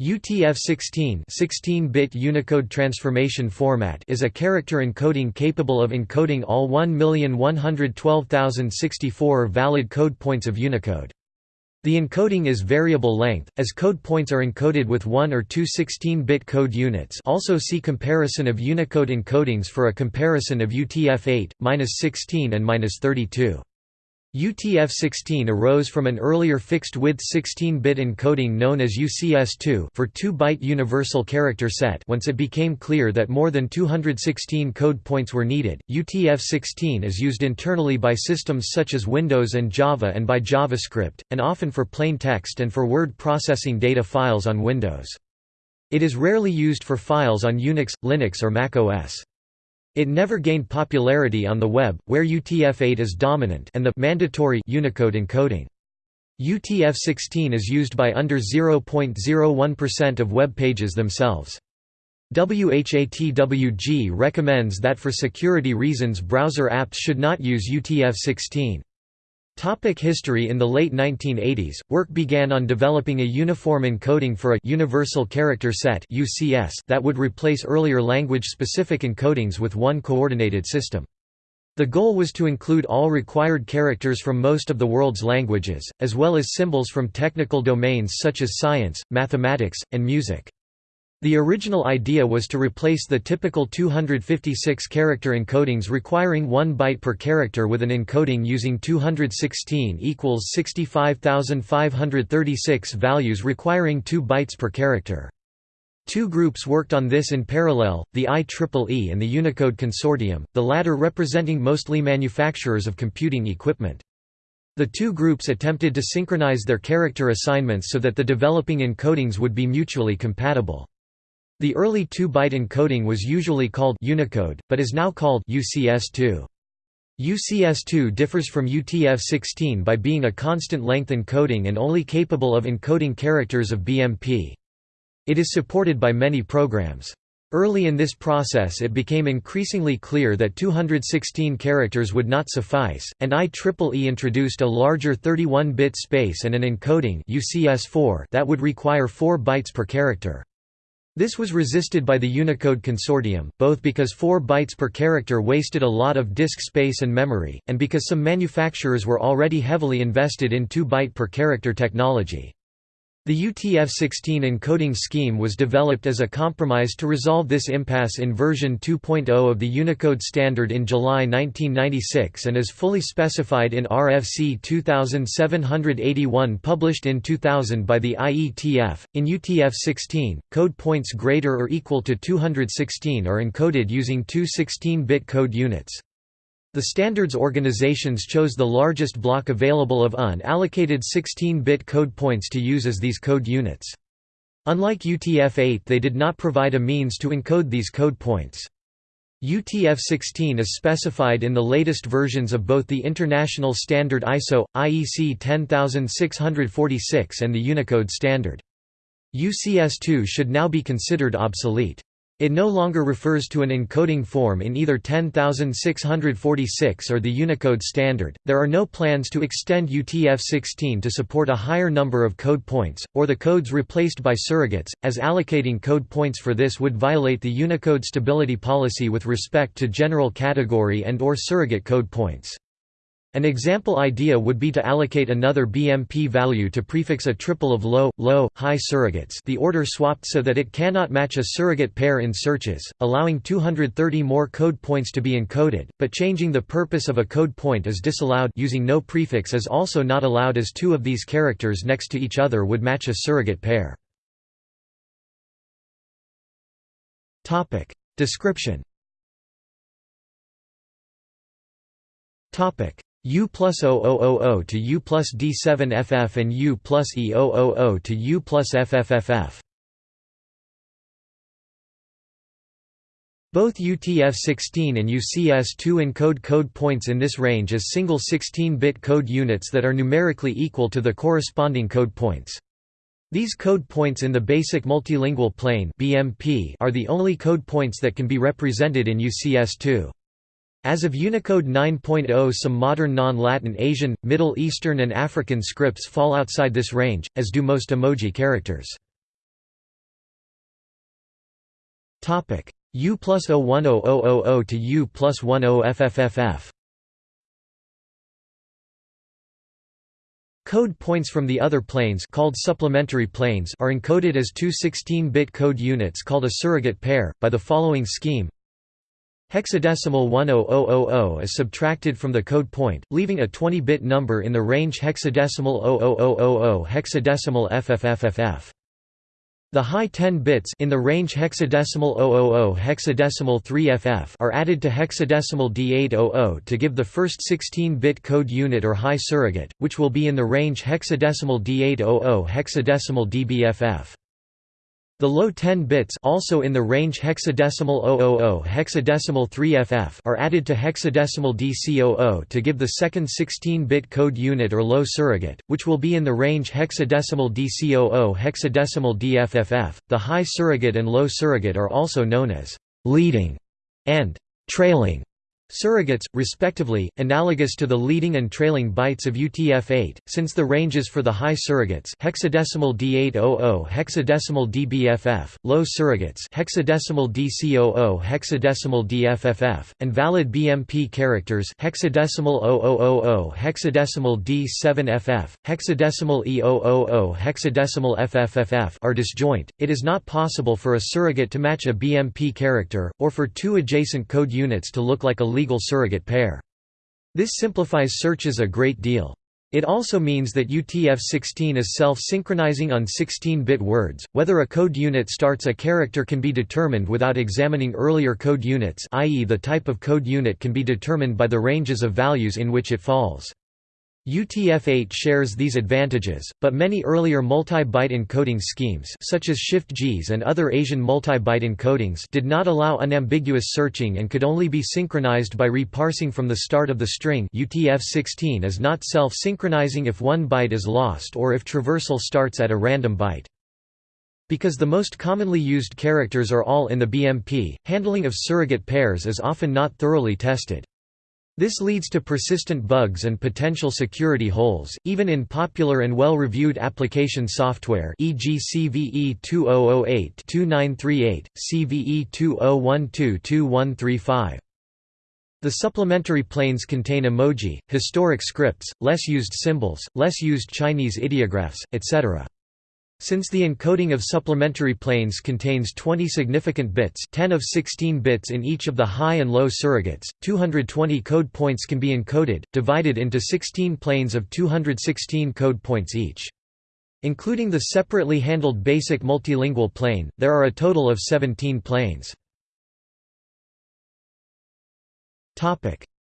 UTF-16 16-bit Unicode transformation format is a character encoding capable of encoding all 1,112,064 valid code points of Unicode. The encoding is variable length, as code points are encoded with one or two 16-bit code units also see comparison of Unicode encodings for a comparison of UTF-8, -16 and -32. UTF-16 arose from an earlier fixed-width 16-bit encoding known as UCS2 for 2-byte universal character set once it became clear that more than 216 code points were needed. UTF-16 is used internally by systems such as Windows and Java and by JavaScript, and often for plain text and for word processing data files on Windows. It is rarely used for files on Unix, Linux or Mac OS. It never gained popularity on the web, where UTF-8 is dominant and the mandatory Unicode encoding. UTF-16 is used by under 0.01% of web pages themselves. WHATWG recommends that for security reasons browser apps should not use UTF-16. Topic history In the late 1980s, work began on developing a uniform encoding for a «universal character set» that would replace earlier language-specific encodings with one coordinated system. The goal was to include all required characters from most of the world's languages, as well as symbols from technical domains such as science, mathematics, and music. The original idea was to replace the typical 256-character encodings requiring 1 byte per character with an encoding using 216 equals 65,536 values requiring 2 bytes per character. Two groups worked on this in parallel, the IEEE and the Unicode Consortium, the latter representing mostly manufacturers of computing equipment. The two groups attempted to synchronize their character assignments so that the developing encodings would be mutually compatible. The early 2-byte encoding was usually called Unicode, but is now called UCS2. UCS2 differs from UTF-16 by being a constant-length encoding and only capable of encoding characters of BMP. It is supported by many programs. Early in this process it became increasingly clear that 216 characters would not suffice, and IEEE introduced a larger 31-bit space and an encoding UCS4 that would require 4 bytes per character. This was resisted by the Unicode Consortium, both because 4 bytes per character wasted a lot of disk space and memory, and because some manufacturers were already heavily invested in 2 byte per character technology. The UTF-16 encoding scheme was developed as a compromise to resolve this impasse in version 2.0 of the Unicode standard in July 1996 and is fully specified in RFC 2781 published in 2000 by the IETF. In UTF-16, code points greater or equal to 216 are encoded using two 16-bit code units. The standards organizations chose the largest block available of unallocated 16-bit code points to use as these code units. Unlike UTF-8 they did not provide a means to encode these code points. UTF-16 is specified in the latest versions of both the international standard ISO, IEC 10646 and the Unicode standard. UCS2 should now be considered obsolete. It no longer refers to an encoding form in either 10646 or the Unicode standard. There are no plans to extend UTF-16 to support a higher number of code points, or the codes replaced by surrogates, as allocating code points for this would violate the Unicode stability policy with respect to general category and or surrogate code points. An example idea would be to allocate another BMP value to prefix a triple of low, low, high surrogates the order swapped so that it cannot match a surrogate pair in searches, allowing 230 more code points to be encoded, but changing the purpose of a code point is disallowed using no prefix is also not allowed as two of these characters next to each other would match a surrogate pair. Description U plus 0000 to U plus D7FF and U plus E000 to U plus FFFF. Both UTF-16 and UCS-2 encode code points in this range as single 16-bit code units that are numerically equal to the corresponding code points. These code points in the Basic Multilingual Plane are the only code points that can be represented in UCS-2. As of Unicode 9.0 some modern non-Latin Asian, Middle Eastern and African scripts fall outside this range, as do most emoji characters. U plus 01000 to U plus 10 FFFF Code points from the other planes called supplementary planes are encoded as two 16-bit code units called a surrogate pair, by the following scheme Hexadecimal 10000 is subtracted from the code point, leaving a 20-bit number in the range hexadecimal 00000 hexadecimal FFFFF. The high 10 bits in the range hexadecimal 000 hexadecimal 3FF are added to hexadecimal D800 to give the first 16-bit code unit or high surrogate, which will be in the range hexadecimal D800 hexadecimal DBFF. The low 10 bits also in the range hexadecimal 000 hexadecimal 3FF are added to hexadecimal DC00 to give the second 16-bit code unit or low surrogate, which will be in the range hexadecimal DC00 hexadecimal DFFF. The high surrogate and low surrogate are also known as leading and trailing Surrogates, respectively, analogous to the leading and trailing bytes of UTF-8, since the ranges for the high surrogates hexadecimal D800 hexadecimal DBFF, low surrogates hexadecimal DC00 hexadecimal DFFF, and valid BMP characters hexadecimal 0000 hexadecimal D7FF, hexadecimal E000 hexadecimal FFFF are disjoint, it is not possible for a surrogate to match a BMP character, or for two adjacent code units to look like a legal surrogate pair. This simplifies searches a great deal. It also means that UTF-16 is self-synchronizing on 16-bit words. Whether a code unit starts a character can be determined without examining earlier code units i.e. the type of code unit can be determined by the ranges of values in which it falls. UTF-8 shares these advantages, but many earlier multi-byte encoding schemes such as Shift-JIS and other Asian multi-byte encodings did not allow unambiguous searching and could only be synchronized by reparsing from the start of the string UTF-16 is not self-synchronizing if one byte is lost or if traversal starts at a random byte. Because the most commonly used characters are all in the BMP, handling of surrogate pairs is often not thoroughly tested. This leads to persistent bugs and potential security holes, even in popular and well-reviewed application software e.g. CVE 2008-2938, CVE 2012-2135. The supplementary planes contain emoji, historic scripts, less used symbols, less used Chinese ideographs, etc. Since the encoding of supplementary planes contains 20 significant bits 10 of 16 bits in each of the high and low surrogates, 220 code points can be encoded, divided into 16 planes of 216 code points each. Including the separately handled basic multilingual plane, there are a total of 17 planes.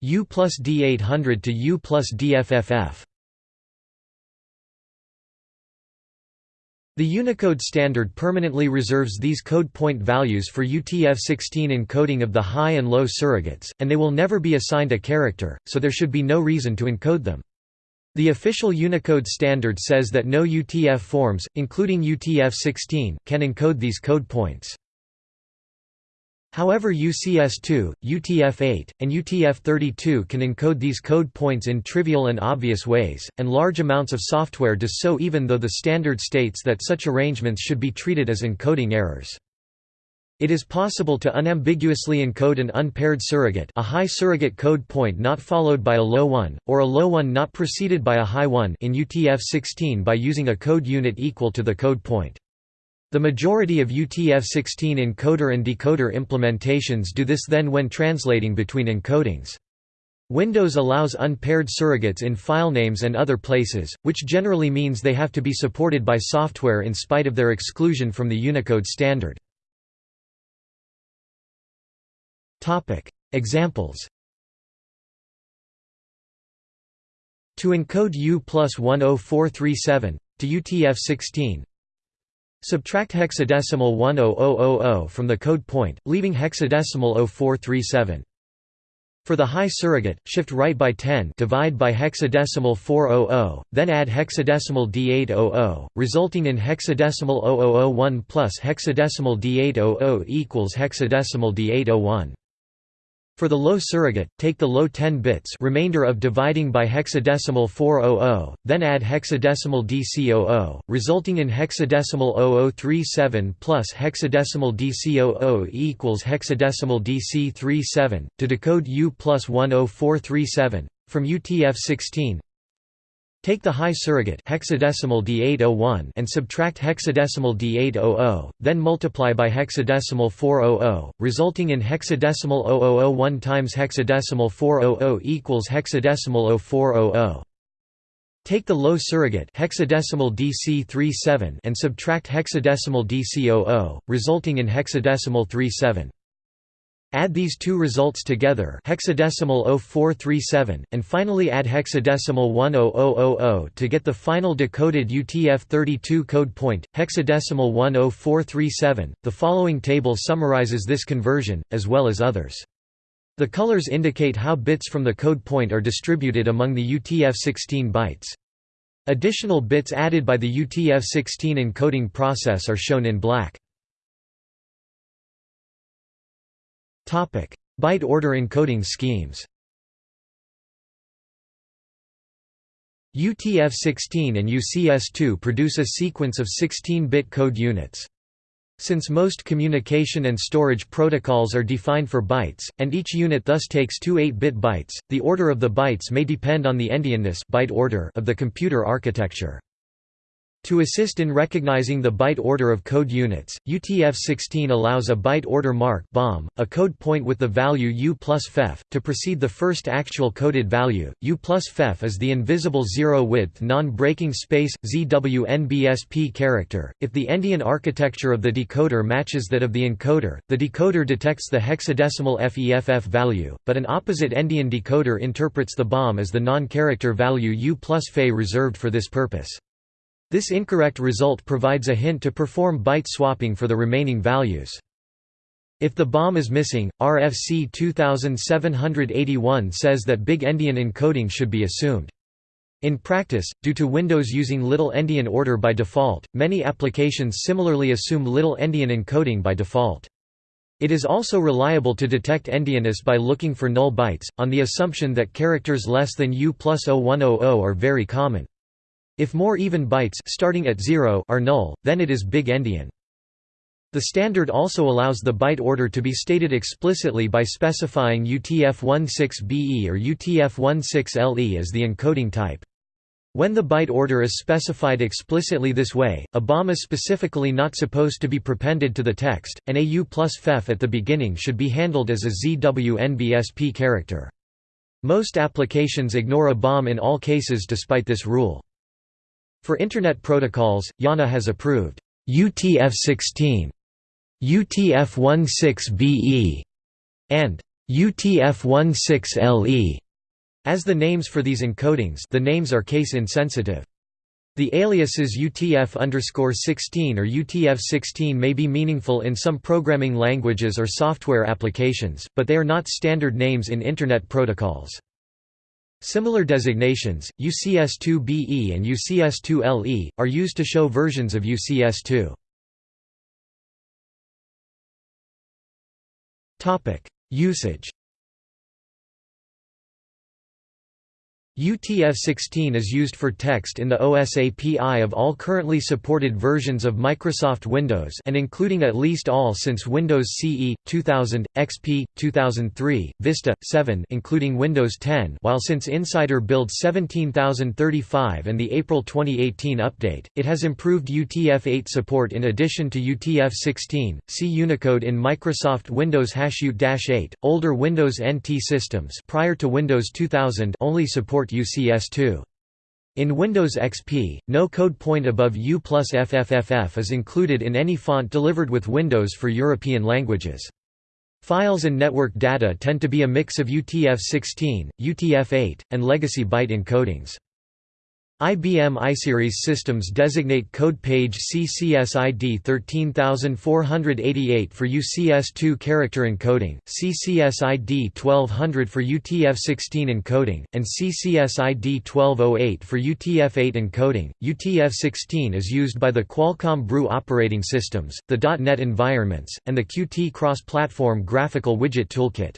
U plus D800 to U plus DFFF The Unicode standard permanently reserves these code point values for UTF-16 encoding of the high and low surrogates, and they will never be assigned a character, so there should be no reason to encode them. The official Unicode standard says that no UTF forms, including UTF-16, can encode these code points. However UCS2, UTF-8, and UTF-32 can encode these code points in trivial and obvious ways, and large amounts of software does so even though the standard states that such arrangements should be treated as encoding errors. It is possible to unambiguously encode an unpaired surrogate a high surrogate code point not followed by a low one, or a low one not preceded by a high one in UTF-16 by using a code unit equal to the code point. The majority of UTF-16 encoder and decoder implementations do this then when translating between encodings. Windows allows unpaired surrogates in filenames and other places, which generally means they have to be supported by software in spite of their exclusion from the Unicode standard. Examples To encode U plus 10437, to UTF-16, Subtract hexadecimal 10000 from the code point, leaving hexadecimal 0437. For the high surrogate, shift right by 10 divide by hexadecimal 400, then add hexadecimal D800, resulting in hexadecimal 0001 plus hexadecimal D800 equals hexadecimal D801. For the low surrogate, take the low 10 bits remainder of dividing by hexadecimal 400, then add hexadecimal DC00, resulting in hexadecimal 0037 plus hexadecimal DC00 equals hexadecimal DC37, to decode U plus 10437, from UTF-16 Take the high surrogate hexadecimal D801 and subtract hexadecimal D800, then multiply by hexadecimal 400, resulting in hexadecimal 0001 times hexadecimal 400 equals hexadecimal 0400. Take the low surrogate hexadecimal DC37 and subtract hexadecimal DC00, resulting in hexadecimal 37. Add these two results together hexadecimal 0437, and finally add hexadecimal 10000 to get the final decoded UTF-32 code point, hexadecimal 10437. The following table summarizes this conversion, as well as others. The colors indicate how bits from the code point are distributed among the UTF-16 bytes. Additional bits added by the UTF-16 encoding process are shown in black. Byte order encoding schemes. UTF-16 and UCS2 produce a sequence of 16-bit code units. Since most communication and storage protocols are defined for bytes, and each unit thus takes two 8-bit bytes, the order of the bytes may depend on the endianness byte order of the computer architecture. To assist in recognizing the byte order of code units, UTF-16 allows a byte order mark BOM, a code point with the value U plus FEF, to precede the first actual coded value. U plus FEF is the invisible zero-width non-breaking space, ZWNBSP character. If the endian architecture of the decoder matches that of the encoder, the decoder detects the hexadecimal FEFF value, but an opposite endian decoder interprets the BOM as the non-character value U plus Fe reserved for this purpose. This incorrect result provides a hint to perform byte swapping for the remaining values. If the BOM is missing, RFC 2781 says that big endian encoding should be assumed. In practice, due to Windows using little endian order by default, many applications similarly assume little endian encoding by default. It is also reliable to detect endianness by looking for null bytes, on the assumption that characters less than U plus 0100 are very common. If more even bytes starting at 0 are null, then it is big endian. The standard also allows the byte order to be stated explicitly by specifying UTF-16BE or UTF-16LE as the encoding type. When the byte order is specified explicitly this way, a BOM is specifically not supposed to be prepended to the text, and a U plus FEF at the beginning should be handled as a ZWNBSP character. Most applications ignore a BOM in all cases despite this rule. For Internet protocols, IANA has approved UTF-16, UTF-16BE, and UTF-16LE as the names for these encodings the names are case-insensitive. The aliases UTF-16 or UTF-16 may be meaningful in some programming languages or software applications, but they are not standard names in Internet protocols. Similar designations, UCS2BE and UCS2LE, are used to show versions of UCS2. Usage UTF-16 is used for text in the OSAPI of all currently supported versions of Microsoft Windows and including at least all since Windows CE 2000, XP 2003, Vista 7 including Windows 10, while since Insider Build 17035 and the April 2018 update, it has improved UTF-8 support in addition to UTF-16. See Unicode in Microsoft Windows HashUt-8. Older Windows NT systems prior to Windows 2000 only support support UCS2. In Windows XP, no code point above U plus FFFF is included in any font delivered with Windows for European languages. Files and network data tend to be a mix of UTF-16, UTF-8, and legacy byte encodings. IBM iSeries systems designate code page CCSID 13488 for UCS2 character encoding, CCSID 1200 for UTF-16 encoding, and CCSID 1208 for UTF-8 encoding. UTF-16 is used by the Qualcomm BREW operating systems, the .NET environments, and the Qt cross-platform graphical widget toolkit.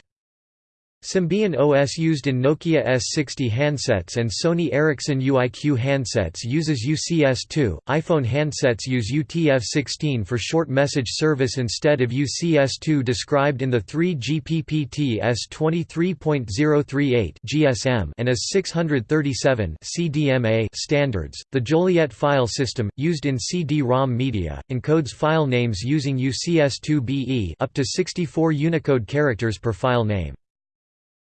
Symbian OS used in Nokia S60 handsets and Sony Ericsson UIQ handsets uses UCS2. iPhone handsets use UTF-16 for short message service instead of UCS2 described in the 3GPP S23.038 GSM and as 637 CDMA standards. The Joliet file system used in CD-ROM media encodes file names using UCS2 BE up to 64 Unicode characters per file name.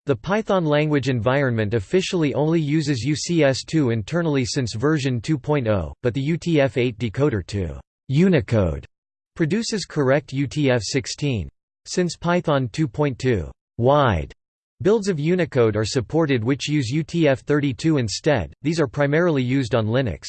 The Python language environment officially only uses UCS2 internally since version 2.0, but the UTF-8 decoder to Unicode produces correct UTF-16. Since Python 2.2 wide builds of Unicode are supported which use UTF-32 instead, these are primarily used on Linux.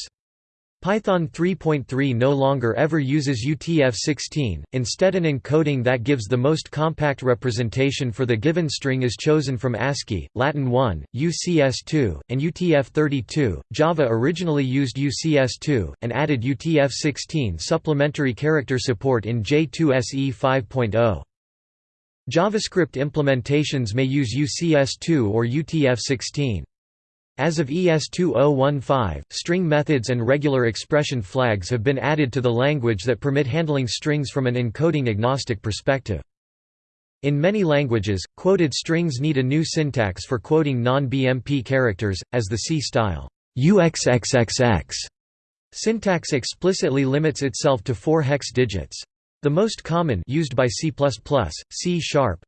Python 3.3 no longer ever uses UTF-16, instead an encoding that gives the most compact representation for the given string is chosen from ASCII, Latin 1, UCS2, and UTF-32. Java originally used UCS2, and added UTF-16 supplementary character support in J2SE 5.0. JavaScript implementations may use UCS2 or UTF-16. As of ES2015, string methods and regular expression flags have been added to the language that permit handling strings from an encoding-agnostic perspective. In many languages, quoted strings need a new syntax for quoting non-BMP characters, as the C-style UXXXX syntax explicitly limits itself to four hex digits. The most common used by C++, C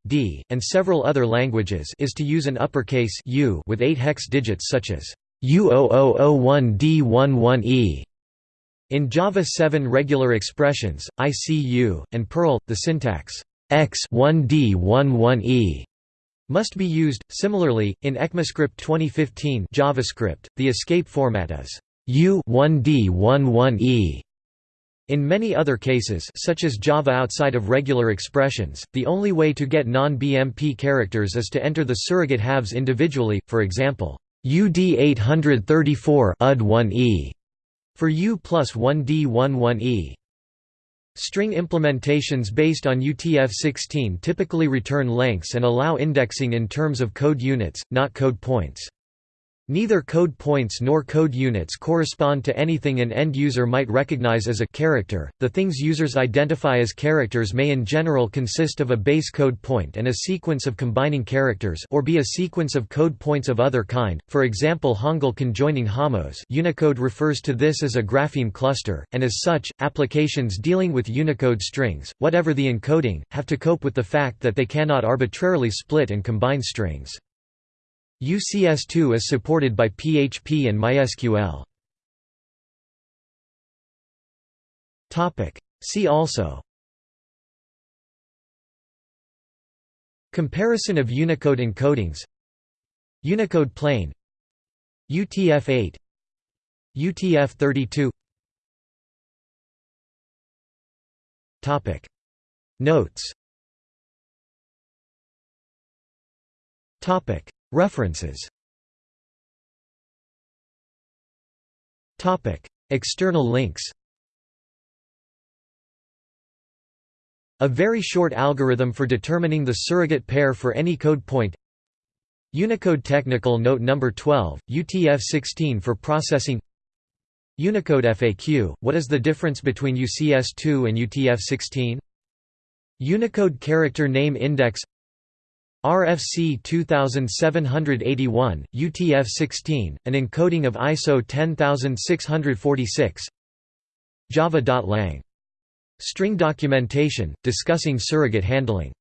D, and several other languages is to use an uppercase U with 8 hex digits such as U0001D11E. In Java 7 regular expressions, ICU, and Perl, the syntax X1D11E must be used. Similarly, in ECMAScript 2015 JavaScript, the escape format is U1D11E. In many other cases such as Java outside of regular expressions, the only way to get non-BMP characters is to enter the surrogate halves individually, for example, UD834 UD1E for U plus 1D11E. String implementations based on UTF-16 typically return lengths and allow indexing in terms of code units, not code points. Neither code points nor code units correspond to anything an end user might recognize as a character. The things users identify as characters may in general consist of a base code point and a sequence of combining characters or be a sequence of code points of other kind. For example, Hangul conjoining jamos. Unicode refers to this as a grapheme cluster, and as such, applications dealing with Unicode strings, whatever the encoding, have to cope with the fact that they cannot arbitrarily split and combine strings. UCS2 is supported by PHP and MySQL. Topic. See also. Comparison of Unicode encodings. Unicode plane. UTF-8 UTF-32 Notes References. External links. A very short algorithm for determining the surrogate pair for any code point. Unicode Technical Note No. 12, UTF-16 for processing. Unicode FAQ, what is the difference between UCS2 and UTF-16? Unicode Character Name Index RFC 2781, UTF-16, an encoding of ISO 10646 Java.lang. String documentation, discussing surrogate handling